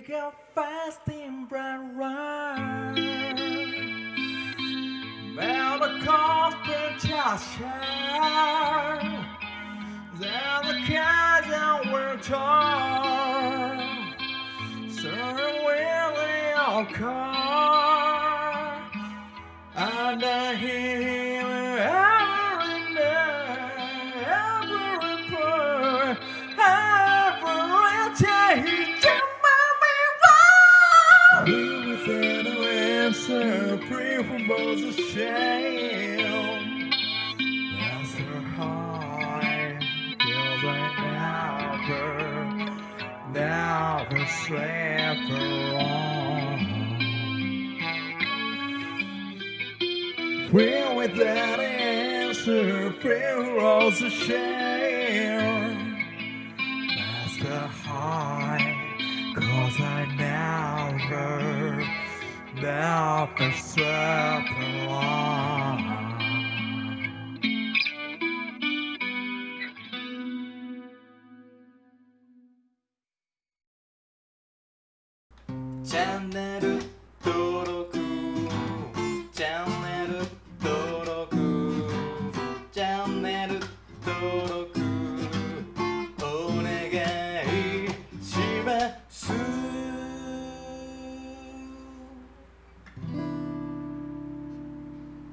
We go fast in bright run. Well, the corporate just. Then the cars that were torn. Sir, Willie. And I hear answer, free from the shame. That's the heart, feels like never, never slept alone. Well, without answer, prayer rolls a share. That's the heart, cause I never, チャンネル登録チャンネル登録チャンネル登録お願いします